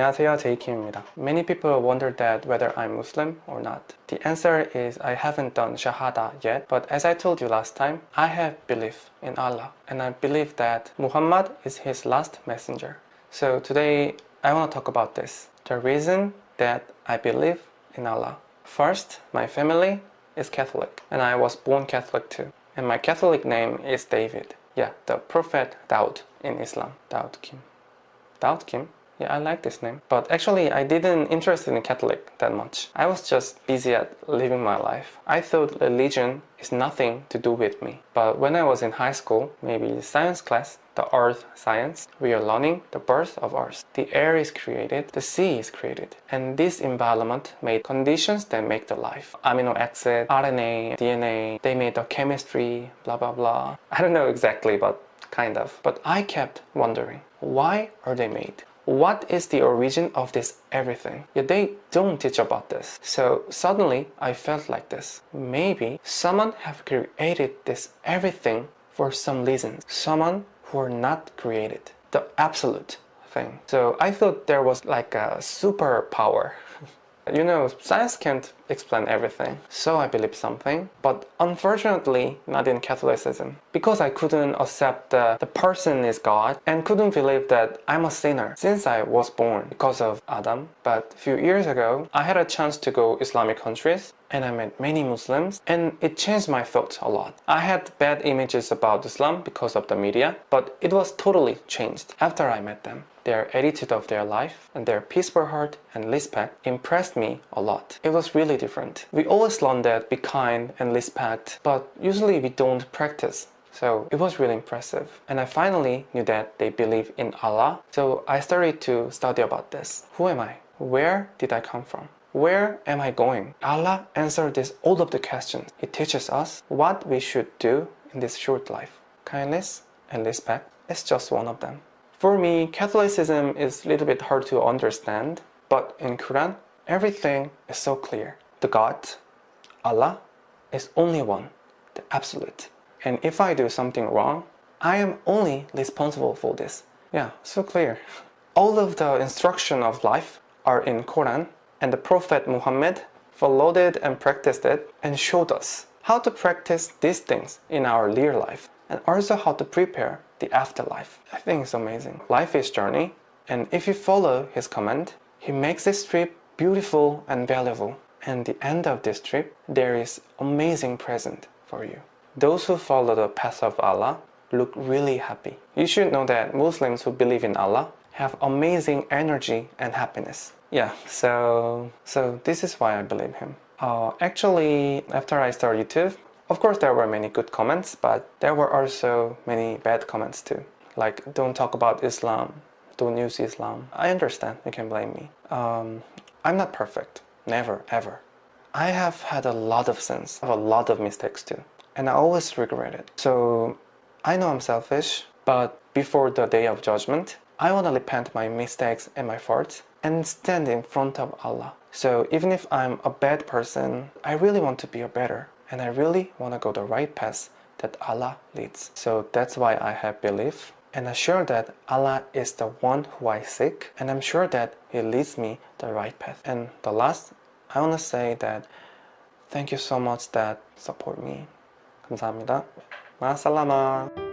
안녕하세요, 제이킴입니다. Many people wonder that whether I'm Muslim or not. The answer is I haven't done Shahada yet, but as I told you last time, I have belief in Allah and I believe that Muhammad is his last messenger. So today I want to talk about this. The reason that I believe in Allah. First, my family is Catholic and I was born Catholic too. And my Catholic name is David. Yeah, the Prophet Daud in Islam. Daud Kim. Daud Kim? yeah, I like this name. But actually, I didn't interested in Catholic that much. I was just busy at living my life. I thought religion is nothing to do with me. But when I was in high school, maybe science class, the earth science, we are learning the birth of earth. The air is created, the sea is created. And this environment made conditions that make the life. Amino acid, RNA, DNA, they made the chemistry, blah blah blah. I don't know exactly, but kind of. But I kept wondering, why are they made? What is the origin of this everything? Yet they don't teach about this. So suddenly I felt like this. Maybe someone have created this everything for some reason. Someone who are not created. The absolute thing. So I thought there was like a superpower. you know, science can't explain everything. So I believe something, but unfortunately not in Catholicism. Because I couldn't accept that the person is God and couldn't believe that I'm a sinner since I was born because of Adam. But a few years ago, I had a chance to go Islamic countries and I met many Muslims and it changed my thoughts a lot. I had bad images about Islam because of the media, but it was totally changed after I met them. Their attitude of their life and their peaceful heart and respect impressed me a lot. It was really different. We always learn that be kind and respect, but usually we don't practice. So it was really impressive. And I finally knew that they believe in Allah. So I started to study about this. Who am I? Where did I come from? Where am I going? Allah answered this all of the questions. He teaches us what we should do in this short life. Kindness and respect is just one of them. For me, Catholicism is a little bit hard to understand, but in Quran, everything is so clear. The God, Allah, is only one, the absolute. And if I do something wrong, I am only responsible for this. Yeah, so clear. All of the instruction of life are in Quran and the Prophet Muhammad followed it and practiced it and showed us how to practice these things in our real life and also how to prepare the afterlife. I think it's amazing. Life is journey and if you follow his command, he makes this trip beautiful and valuable. And the end of this trip, there is amazing present for you. Those who follow the path of Allah look really happy. You should know that Muslims who believe in Allah have amazing energy and happiness. Yeah so so this is why I believe him. Uh, actually after I started YouTube of course there were many good comments but there were also many bad comments too. Like don't talk about Islam. Don't use Islam. I understand. You can blame me. Um, I'm not perfect. Never ever. I have had a lot of sins I have a lot of mistakes too and I always regret it. So I know I'm selfish but before the day of judgment I want to repent my mistakes and my faults and stand in front of Allah. So even if I'm a bad person, I really want to be a better and I really want to go the right path that Allah leads. So that's why I have belief and I'm sure that Allah is the one who I seek and I'm sure that He leads me the right path. And the last, I want to say that thank you so much that support me. 감사합니다. 마살라마.